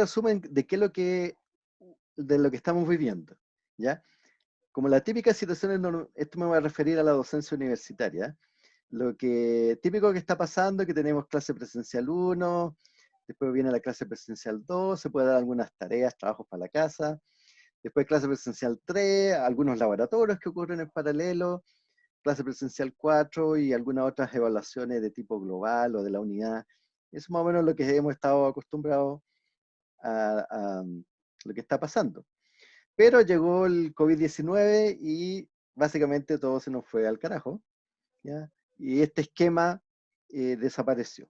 resumen de qué es lo que, de lo que estamos viviendo, ¿ya? Como la típica situación, esto me voy a referir a la docencia universitaria, lo que típico que está pasando es que tenemos clase presencial 1, después viene la clase presencial 2, se puede dar algunas tareas, trabajos para la casa, después clase presencial 3, algunos laboratorios que ocurren en paralelo, clase presencial 4 y algunas otras evaluaciones de tipo global o de la unidad. Es más o menos lo que hemos estado acostumbrados a, lo que está pasando. Pero llegó el COVID-19 y básicamente todo se nos fue al carajo. Y este esquema eh, desapareció.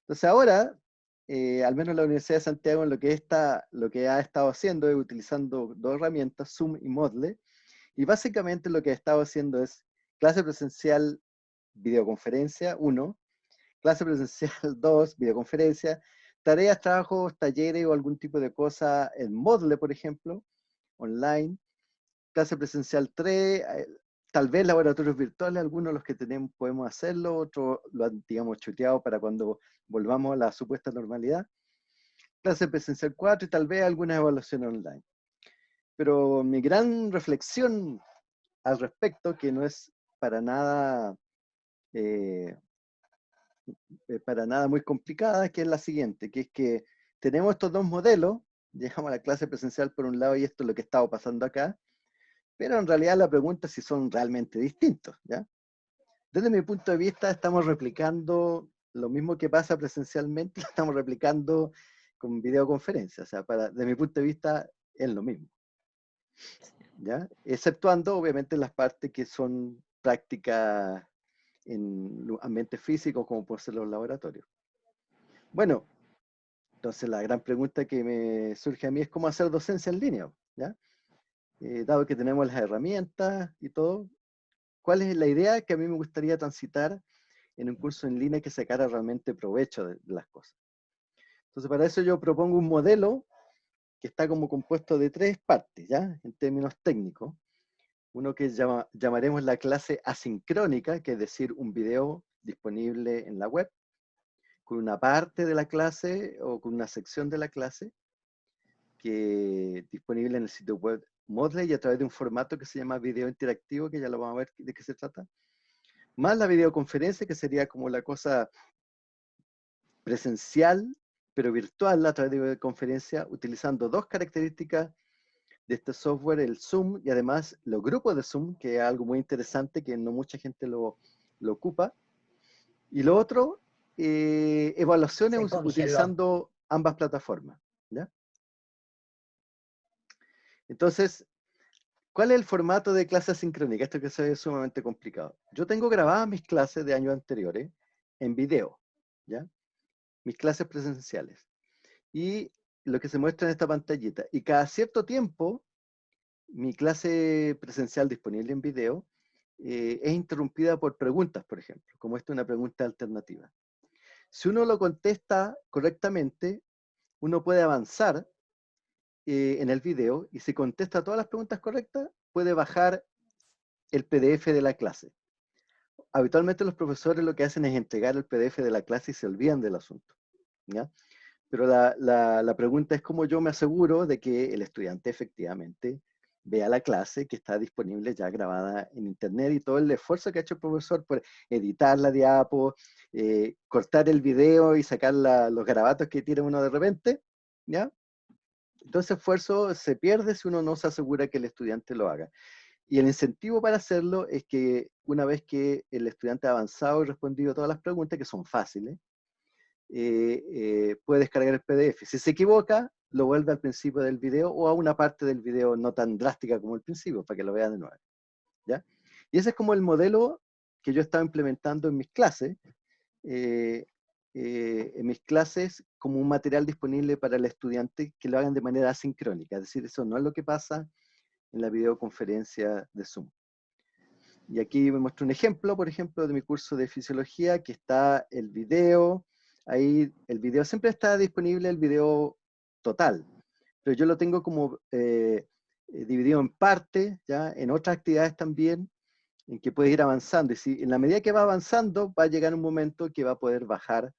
Entonces ahora, eh, al menos la Universidad de Santiago en lo que, está, lo que ha estado haciendo es utilizando dos herramientas, Zoom y Moodle, y básicamente lo que ha estado haciendo es clase presencial, videoconferencia, 1, clase presencial 2, videoconferencia, tareas, trabajos, talleres o algún tipo de cosa en Moodle, por ejemplo, online, clase presencial 3, eh, tal vez laboratorios virtuales, algunos los que tenemos podemos hacerlo, otros lo han, digamos, chuteado para cuando volvamos a la supuesta normalidad. Clase presencial 4 y tal vez algunas evaluaciones online. Pero mi gran reflexión al respecto, que no es para nada, eh, eh, para nada muy complicada, que es la siguiente, que es que tenemos estos dos modelos, dejamos la clase presencial por un lado y esto es lo que estaba pasando acá, pero en realidad la pregunta es si son realmente distintos, ¿ya? Desde mi punto de vista estamos replicando lo mismo que pasa presencialmente, lo estamos replicando con videoconferencia, o sea, para, desde mi punto de vista es lo mismo. ¿Ya? Exceptuando obviamente las partes que son prácticas en ambientes físicos como pueden ser los laboratorios. Bueno, entonces la gran pregunta que me surge a mí es cómo hacer docencia en línea, ¿ya? Eh, dado que tenemos las herramientas y todo, ¿cuál es la idea que a mí me gustaría transitar en un curso en línea que sacara realmente provecho de, las cosas? Entonces para eso yo propongo un modelo que está como compuesto de tres partes, ¿ya? En términos técnicos uno que llamaremos la clase asincrónica, que es decir, un video disponible en la web, con una parte de la clase o con una sección de la clase, que disponible en el sitio web Moodle y a través de un formato que se llama video interactivo, que ya lo vamos a ver de qué se trata, más la videoconferencia, que sería como la cosa presencial, pero virtual a través de videoconferencia, utilizando dos características de este software, el Zoom, y además los grupos de Zoom, que es algo muy interesante, que no mucha gente lo, lo ocupa. Y lo otro, eh, evaluaciones utilizando ambas plataformas. ¿ya? Entonces, ¿cuál es el formato de clase sincrónica? Esto que se ve sumamente complicado. Yo tengo grabadas mis clases de años anteriores en video, ¿ya? Mis clases presenciales. Y lo que se muestra en esta pantallita. Y cada cierto tiempo, mi clase presencial disponible en video eh, es interrumpida por preguntas, por ejemplo, como esta es una pregunta alternativa. Si uno lo contesta correctamente, uno puede avanzar eh, en el video y si contesta todas las preguntas correctas, puede bajar el PDF de la clase. Habitualmente los profesores lo que hacen es entregar el PDF de la clase y se olvidan del asunto. ¿ya? Pero la, la, pregunta es cómo yo me aseguro de que el estudiante efectivamente vea la clase que está disponible ya grabada en internet y todo el esfuerzo que ha hecho el profesor por editar la diapo, eh, cortar el video y sacar los garabatos que tiene uno de repente, ¿ya? Entonces ese esfuerzo se pierde si uno no se asegura que el estudiante lo haga. Y el incentivo para hacerlo es que una vez que el estudiante ha avanzado y respondido todas las preguntas, que son fáciles, eh, eh, puede descargar el PDF. Si se equivoca, lo vuelve al principio del video o a una parte del video no tan drástica como el principio, para que lo vean de nuevo. ¿ya? Y ese es como el modelo que yo estaba implementando en mis clases, eh, en mis clases como un material disponible para el estudiante que lo hagan de manera asincrónica. Es decir, eso no es lo que pasa en la videoconferencia de Zoom. Y aquí me muestro un ejemplo, por ejemplo, de mi curso de fisiología, que está el video, ahí el video siempre está disponible, el video total, pero yo lo tengo como eh, eh, dividido en partes, ya, en otras actividades también, en que puede ir avanzando, y si en la medida que va avanzando, va a llegar un momento que va a poder bajar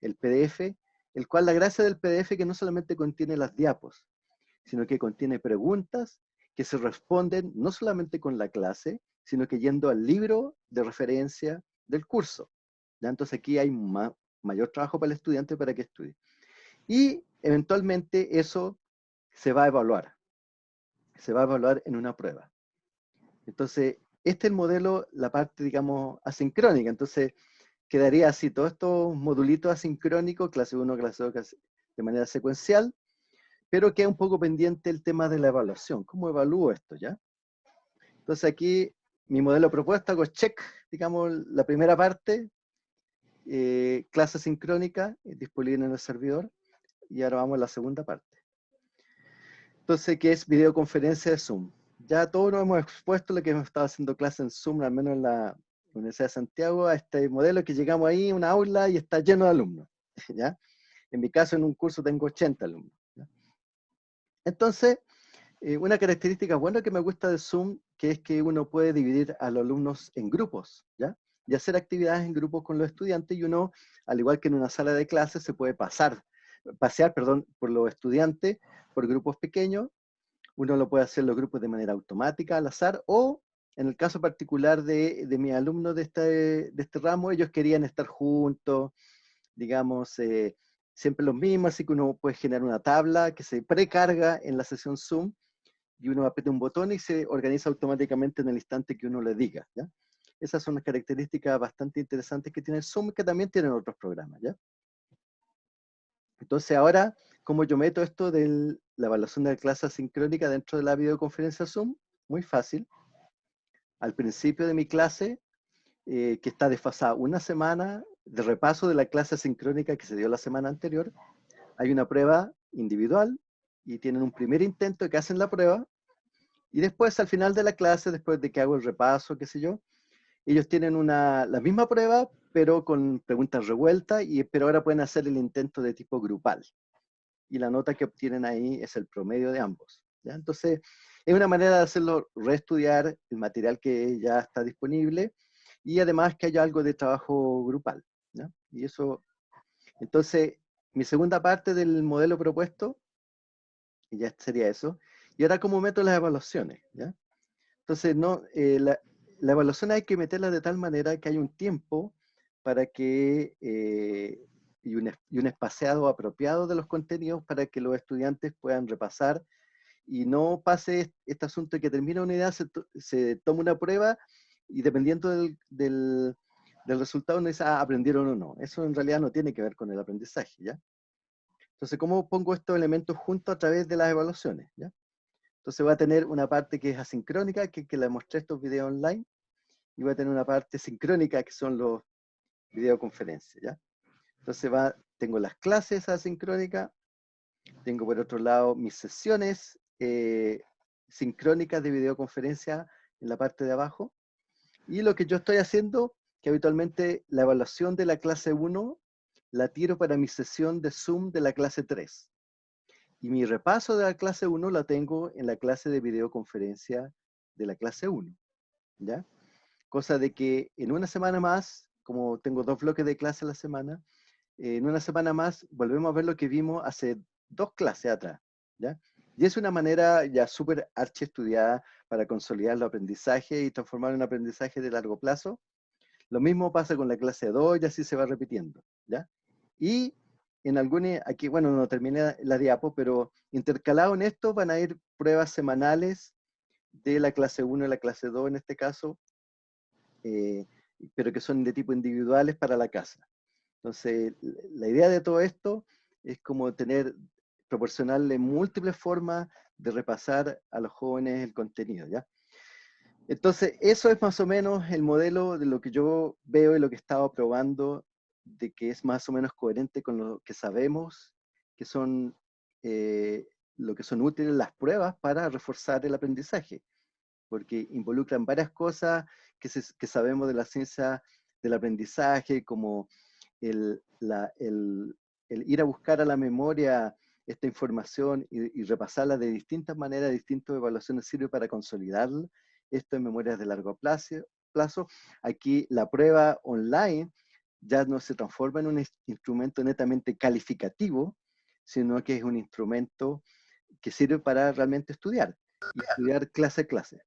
el PDF el cual la gracia del PDF que no solamente contiene las diapos, sino que contiene preguntas que se responden no solamente con la clase, sino que yendo al libro de referencia del curso. ¿ya? Entonces aquí hay mayor trabajo para el estudiante para que estudie. Y eventualmente eso se va a evaluar. Se va a evaluar en una prueba. Entonces, este es el modelo, la parte, digamos, asincrónica. Entonces, quedaría así, todos estos modulitos asincrónicos, clase 1, clase 2, de manera secuencial, pero queda un poco pendiente el tema de la evaluación. ¿Cómo evalúo esto, ya? Entonces aquí, mi modelo propuesto, hago check, digamos, la primera parte, eh, clase sincrónica, disponible en el servidor, y ahora vamos a la segunda parte. Entonces, ¿qué es videoconferencia de Zoom? Ya todos nos hemos expuesto lo que hemos estado haciendo clase en Zoom, al menos en la Universidad de Santiago, a este modelo que llegamos ahí, una aula, y está lleno de alumnos. ¿ya? En mi caso, en un curso tengo 80 alumnos. Entonces, eh, una característica buena que me gusta de Zoom, que es que uno puede dividir a los alumnos en grupos, ¿ya? Y hacer actividades en grupos con los estudiantes, y uno, al igual que en una sala de clases, se puede pasar pasear perdón, por los estudiantes por grupos pequeños. Uno lo puede hacer los grupos de manera automática, al azar, o en el caso particular de, de mis alumnos de este, de este ramo, ellos querían estar juntos, digamos, eh, siempre los mismos, así que uno puede generar una tabla que se precarga en la sesión Zoom, y uno aprieta un botón y se organiza automáticamente en el instante que uno le diga, ¿ya? Esas son las características bastante interesantes que tiene Zoom, que también tienen otros programas, ¿ya? Entonces ahora, ¿cómo yo meto esto de la evaluación de la clase asincrónica dentro de la videoconferencia Zoom? Muy fácil. Al principio de mi clase, eh, que está desfasada una semana de repaso de la clase asincrónica que se dio la semana anterior, hay una prueba individual y tienen un primer intento que hacen la prueba y después al final de la clase, después de que hago el repaso, qué sé yo, ellos tienen una, la misma prueba, pero con preguntas revueltas, y, pero ahora pueden hacer el intento de tipo grupal. Y la nota que obtienen ahí es el promedio de ambos. ¿ya? Entonces, es una manera de hacerlo reestudiar el material que ya está disponible, y además que haya algo de trabajo grupal. ¿ya? Y eso, entonces, mi segunda parte del modelo propuesto, y ya sería eso. Y ahora, ¿cómo meto las evaluaciones? ¿ya? Entonces, no, eh, la, la evaluación hay que meterla de tal manera que haya un tiempo para que, eh, y, un, y, un, espaciado apropiado de los contenidos para que los estudiantes puedan repasar y no pase este asunto que termina una idea, se, se toma una prueba y dependiendo del, del, del resultado uno dice, ah, aprendieron o no. Eso en realidad no tiene que ver con el aprendizaje, ¿ya? Entonces, ¿cómo pongo estos elementos juntos a través de las evaluaciones? ¿ya? Entonces va a tener una parte que es asincrónica, que, que le mostré estos videos online, y va a tener una parte sincrónica, que son los videoconferencias, ¿ya? Entonces va, tengo las clases asincrónicas, tengo por otro lado mis sesiones eh, sincrónicas de videoconferencia en la parte de abajo, y lo que yo estoy haciendo, que habitualmente la evaluación de la clase 1 la tiro para mi sesión de Zoom de la clase 3. Y mi repaso de la clase 1 la tengo en la clase de videoconferencia de la clase 1. ¿Ya? Cosa de que en una semana más, como tengo dos bloques de clase a la semana, en una semana más volvemos a ver lo que vimos hace dos clases atrás. ¿ya? Y es una manera ya súper archi estudiada para consolidar el aprendizaje y transformar un aprendizaje de largo plazo. Lo mismo pasa con la clase 2 y así se va repitiendo. ¿ya? Y en algunas, aquí, bueno, no terminé la diapo, pero intercalado en esto van a ir pruebas semanales de la clase 1 y la clase 2 en este caso, eh, pero que son de tipo individuales para la casa. Entonces, la idea de todo esto es como tener, proporcionarle múltiples formas de repasar a los jóvenes el contenido, ¿ya? Entonces, eso es más o menos el modelo de lo que yo veo y lo que he estado probando de que es más o menos coherente con lo que sabemos que son eh, lo que son útiles las pruebas para reforzar el aprendizaje, porque involucran varias cosas que, que sabemos de la ciencia del aprendizaje, como el, el, el, ir a buscar a la memoria esta información y, repasarla de distintas maneras, distintas evaluaciones, sirve para consolidar esto en memorias de largo plazo. Aquí la prueba online ya no se transforma en un instrumento netamente calificativo, sino que es un instrumento que sirve para realmente estudiar, y estudiar clase a clase.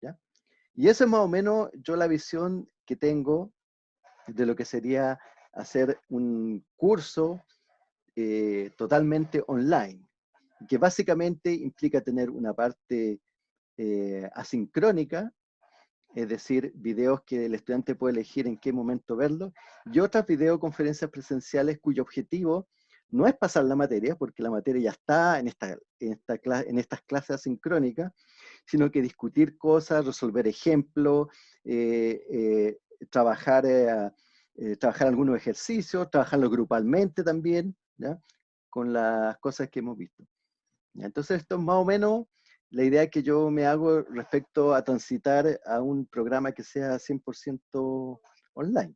¿ya? Y esa es más o menos yo la visión que tengo de lo que sería hacer un curso eh, totalmente online, que básicamente implica tener una parte eh, asincrónica, es decir, videos que el estudiante puede elegir en qué momento verlo, y otras videoconferencias presenciales cuyo objetivo no es pasar la materia, porque la materia ya está en, esta, en, esta en estas clases asincrónicas, sino que discutir cosas, resolver ejemplos, eh, trabajar eh, trabajar algunos ejercicios, trabajarlo grupalmente también, ¿ya? con las cosas que hemos visto. Entonces esto es más o menos la idea que yo me hago respecto a transitar a un programa que sea 100% online.